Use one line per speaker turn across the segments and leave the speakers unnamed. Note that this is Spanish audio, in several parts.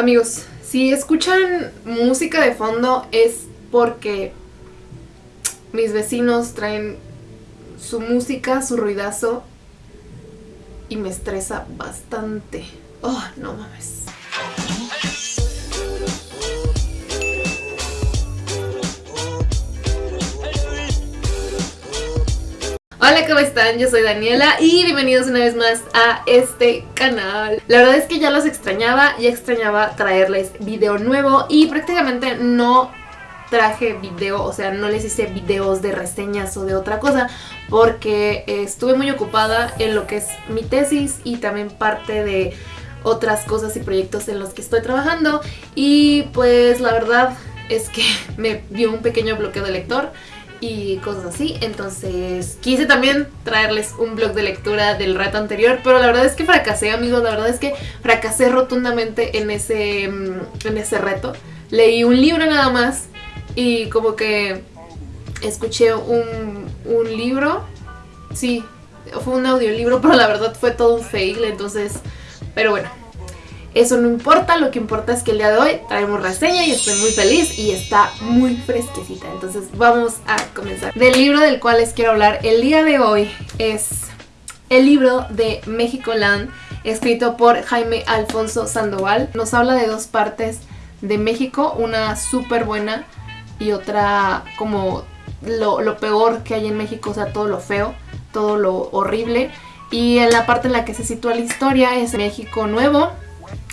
Amigos, si escuchan música de fondo es porque mis vecinos traen su música, su ruidazo y me estresa bastante. Oh, no mames. Hola, ¿cómo están? Yo soy Daniela y bienvenidos una vez más a este canal. La verdad es que ya los extrañaba, ya extrañaba traerles video nuevo y prácticamente no traje video, o sea, no les hice videos de reseñas o de otra cosa porque estuve muy ocupada en lo que es mi tesis y también parte de otras cosas y proyectos en los que estoy trabajando y pues la verdad es que me dio un pequeño bloqueo de lector y cosas así. Entonces quise también traerles un blog de lectura del reto anterior, pero la verdad es que fracasé, amigos. La verdad es que fracasé rotundamente en ese, mm, en ese reto. Leí un libro nada más y como que escuché un, un libro. Sí, fue un audiolibro, pero la verdad fue todo un fail. Entonces, pero bueno, eso no importa, lo que importa es que el día de hoy traemos reseña y estoy muy feliz y está muy fresquecita. Entonces vamos a comenzar. Del libro del cual les quiero hablar el día de hoy es el libro de México Land, escrito por Jaime Alfonso Sandoval. Nos habla de dos partes de México, una súper buena y otra como lo, lo peor que hay en México, o sea, todo lo feo, todo lo horrible. Y en la parte en la que se sitúa la historia es México Nuevo,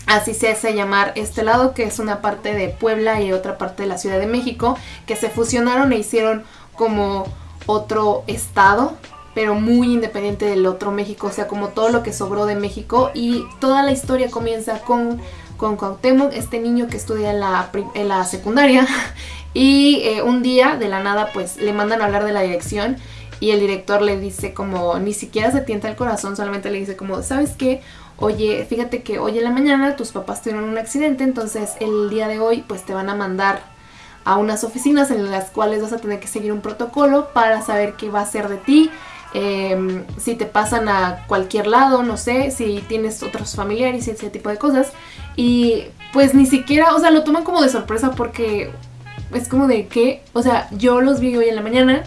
Así se hace llamar este lado, que es una parte de Puebla y otra parte de la Ciudad de México, que se fusionaron e hicieron como otro estado, pero muy independiente del otro México, o sea, como todo lo que sobró de México. Y toda la historia comienza con, con Cuauhtémoc, este niño que estudia en la, en la secundaria, y eh, un día, de la nada, pues le mandan a hablar de la dirección y el director le dice como, ni siquiera se tienta el corazón, solamente le dice como, ¿sabes qué? oye, fíjate que hoy en la mañana tus papás tuvieron un accidente, entonces el día de hoy pues te van a mandar a unas oficinas en las cuales vas a tener que seguir un protocolo para saber qué va a ser de ti, em, si te pasan a cualquier lado, no sé, si tienes otros familiares y ese tipo de cosas. Y pues ni siquiera, o sea, lo toman como de sorpresa porque es como de que, o sea, yo los vi hoy en la mañana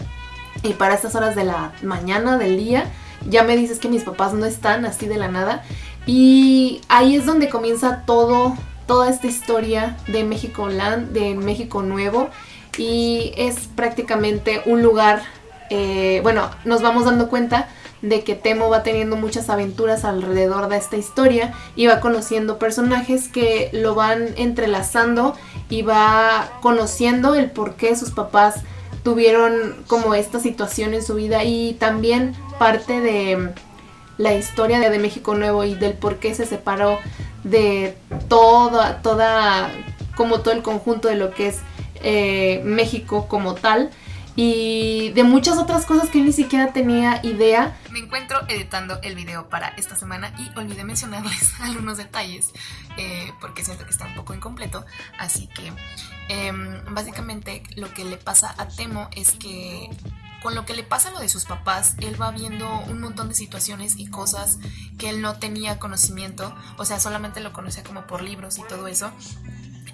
y para estas horas de la mañana, del día, ya me dices que mis papás no están así de la nada y ahí es donde comienza todo, toda esta historia de México Land, de México Nuevo. Y es prácticamente un lugar, eh, bueno, nos vamos dando cuenta de que Temo va teniendo muchas aventuras alrededor de esta historia y va conociendo personajes que lo van entrelazando y va conociendo el por qué sus papás tuvieron como esta situación en su vida y también parte de la historia de, México Nuevo y del por qué se separó de toda, toda, como todo el conjunto de lo que es eh, México como tal y de muchas otras cosas que ni siquiera tenía idea.
Me encuentro editando el video para esta semana y olvidé mencionarles algunos detalles eh, porque siento que está un poco incompleto, así que em, básicamente lo que le pasa a Temo es que con lo que le pasa lo de sus papás, él va viendo un montón de situaciones y cosas que él no tenía conocimiento, o sea, solamente lo conocía como por libros y todo eso.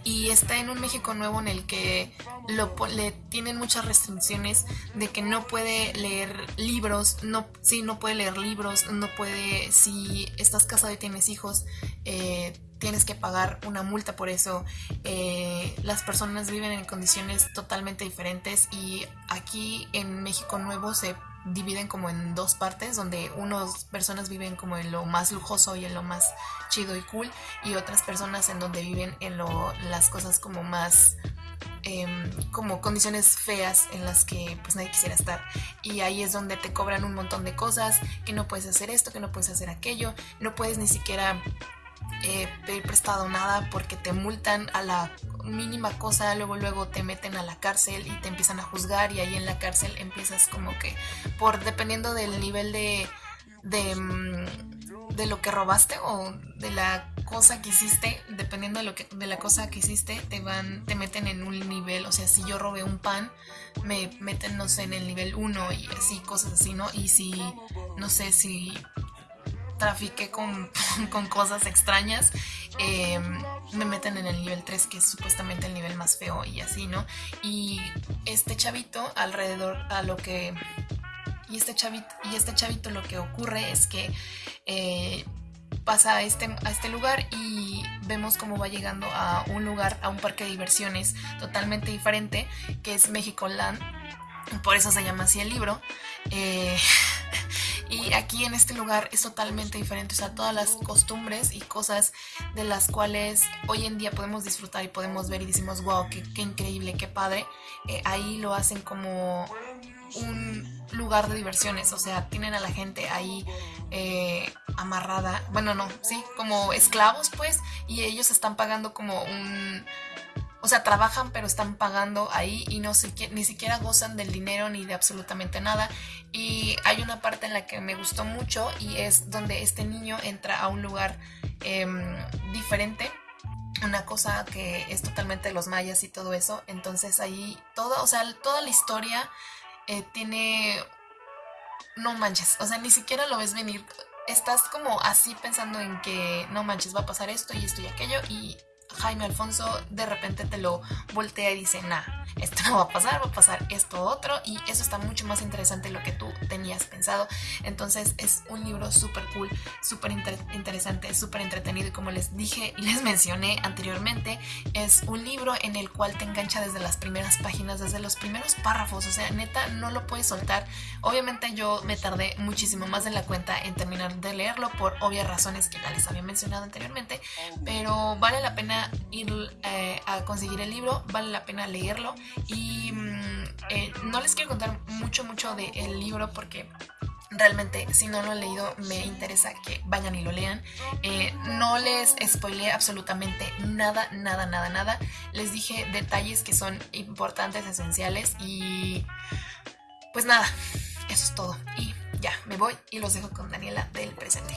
Y está en un México nuevo en el que lo, le tienen muchas restricciones de que no puede leer libros, no, sí, no puede leer libros, no puede, si estás casado y tienes hijos, eh, tienes que pagar una multa por eso. Eh, las personas viven en condiciones totalmente diferentes y aquí en México Nuevo se dividen como en dos partes, donde unas personas viven como en lo más lujoso y en lo más chido y cool, y otras personas en donde viven en lo, las cosas como más em, como condiciones feas en las que pues nadie quisiera estar. Y ahí es donde te cobran un montón de cosas que no puedes hacer esto que no puedes hacer aquello no puedes ni siquiera eh, pedir prestado nada porque te multan a la mínima cosa, luego luego te meten a la cárcel y te empiezan a juzgar y ahí en la cárcel empiezas como que por dependiendo del nivel de de, mm, de lo que robaste o de la cosa que hiciste, dependiendo de lo que de la cosa que hiciste, te van te meten en un nivel, o sea, si yo robé un pan, me meten no sé en el nivel 1 y así cosas así, ¿no? Y si no sé si trafiqué con, con cosas extrañas, em, me meten en el nivel 3, que es supuestamente el nivel más feo y así, ¿no? Y este chavito alrededor a lo que... Y este chavito, y este chavito lo que ocurre es que eh, pasa a este, a este lugar y vemos cómo va llegando a un lugar, a un parque de diversiones totalmente diferente, que es México Land. Por eso se llama así el libro. Eh, y aquí en este lugar es totalmente diferente, o sea, todas las costumbres y cosas de las cuales hoy en día podemos disfrutar y podemos ver y decimos, wow, qué, increíble, qué padre, eh, ahí lo hacen como un lugar de diversiones, o sea, tienen a la gente ahí eh, amarrada, bueno, no, sí, como esclavos pues, y ellos están pagando como un o sea, trabajan pero están pagando ahí y no ni siquiera gozan del dinero ni de absolutamente nada. Y hay una parte en la que me gustó mucho y es donde este niño entra a un lugar em, diferente una cosa que es totalmente los mayas y todo eso. Entonces ahí todo, o sea, toda la historia eh, tiene... No manches, o sea, ni siquiera lo ves venir. Estás como así pensando en que no manches, va a pasar esto y esto y aquello y Jaime Alfonso de repente te lo voltea y dice, nah, esto no va a pasar, va a pasar esto otro y eso está mucho más interesante de lo que tú tenías pensado. Entonces es un libro súper cool, súper interesante, súper entretenido y como les dije y les mencioné anteriormente, es un libro en el cual te engancha desde las primeras páginas, desde los primeros párrafos, o sea, neta, no lo puedes soltar. Obviamente yo me tardé muchísimo más de la cuenta en terminar de leerlo por obvias razones que ya les había mencionado anteriormente, pero vale la pena ir eh, a conseguir el libro, vale la pena leerlo y mm, eh, no les quiero contar mucho, mucho del libro porque realmente si no lo han leído me interesa que vayan y lo lean. Eh, no les spoileé absolutamente nada, nada, nada, nada. Les dije detalles que son importantes, esenciales y pues nada, eso es todo. Y ya, me voy y los dejo con Daniela del presente.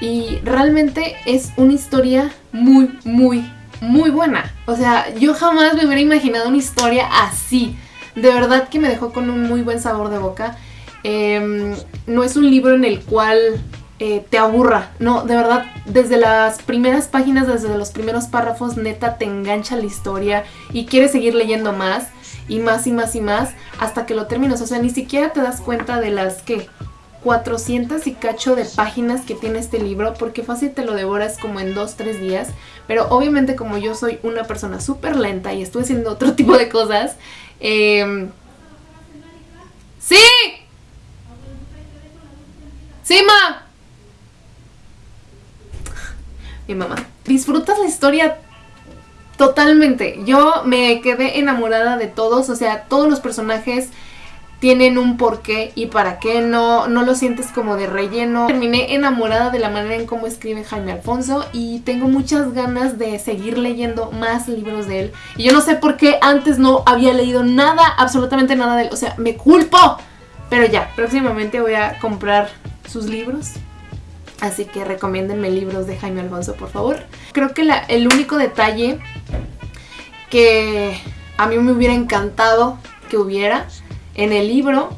Y realmente es una historia muy, muy, muy buena. O sea, yo jamás me hubiera imaginado una historia así. De verdad que me dejó con un muy buen sabor de boca. Em, no es un libro en el cual eh, te aburra. No, de verdad, desde las primeras páginas, desde los primeros párrafos, neta te engancha la historia y quieres seguir leyendo más y más y más y más hasta que lo terminas. O sea, ni siquiera te das cuenta de las que 400 y cacho de páginas que tiene este libro porque fácil te lo devoras como en 2-3 días pero obviamente como yo soy una persona súper lenta y estuve haciendo otro tipo de cosas eh... ¡Sí! ¡Sí, ma! Mi mamá. Disfrutas la historia totalmente. Yo me quedé enamorada de todos, o sea, todos los personajes tienen un porqué y para qué no, no lo sientes como de relleno. Terminé enamorada de la manera en cómo escribe Jaime Alfonso y tengo muchas ganas de seguir leyendo más libros de él. Y yo no sé por qué antes no había leído nada, absolutamente nada de él. O sea, me culpo. Pero ya, próximamente voy a comprar sus libros. Así que recomiéndenme libros de Jaime Alfonso, por favor. Creo que el único detalle que a mí me hubiera encantado que hubiera en el libro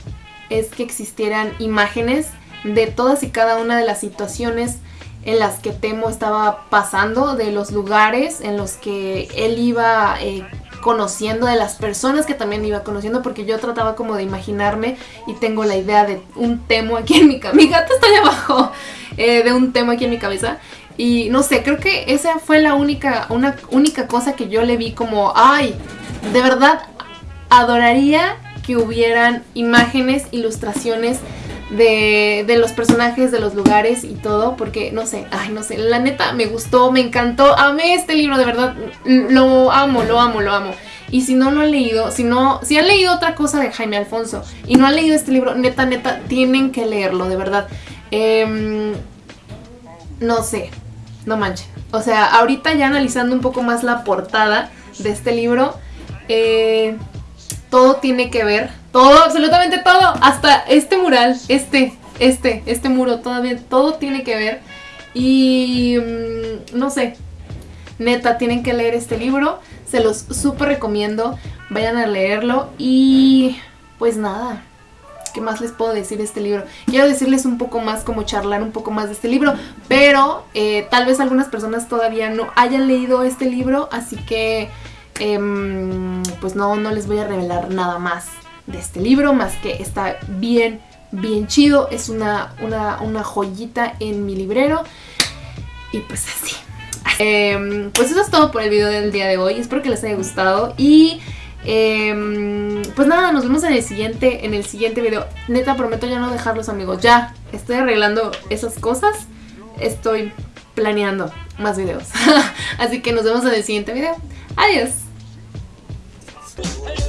es que existieran imágenes de todas y cada una de las situaciones en las que Temo estaba pasando, de los lugares en los que él iba eh, conociendo, de las personas que también iba conociendo, porque yo trataba como de imaginarme y tengo la idea de un Temo aquí en mi cabeza. Mi gato está allá abajo, eh, de un Temo aquí en mi cabeza. Y no sé, creo que esa fue la única, una única cosa que yo le vi como, ay, de verdad adoraría que hubieran imágenes, ilustraciones de, de, los personajes, de los lugares y todo, porque no sé, ay, no sé, la neta me gustó, me encantó, amé este libro, de verdad, lo amo, lo amo, lo amo. Y si no lo han leído, si no, si han leído otra cosa de Jaime Alfonso y no han leído este libro, neta, neta, tienen que leerlo, de verdad. Em, no sé, no manches. O sea, ahorita ya analizando un poco más la portada de este libro, eh, todo tiene que ver, todo, absolutamente todo, hasta este mural, este, este, este muro, todavía, todo tiene que ver. Y mm, no sé, neta, tienen que leer este libro, se los súper recomiendo, vayan a leerlo y pues nada, ¿qué más les puedo decir de este libro? Quiero decirles un poco más, como charlar un poco más de este libro, pero eh, tal vez algunas personas todavía no hayan leído este libro, así que em, pues no, no les voy a revelar nada más de este libro, más que está bien, bien chido, es una, una, una joyita en mi librero y pues así. Em, pues eso es todo por el video del día de hoy. Espero que les haya gustado. Y em, pues nada, nos vemos en el siguiente, en el siguiente video. Neta, prometo ya no dejarlos amigos. Ya, estoy arreglando esas cosas. Estoy planeando más videos. Así que nos vemos en el siguiente video. Adiós. Hey.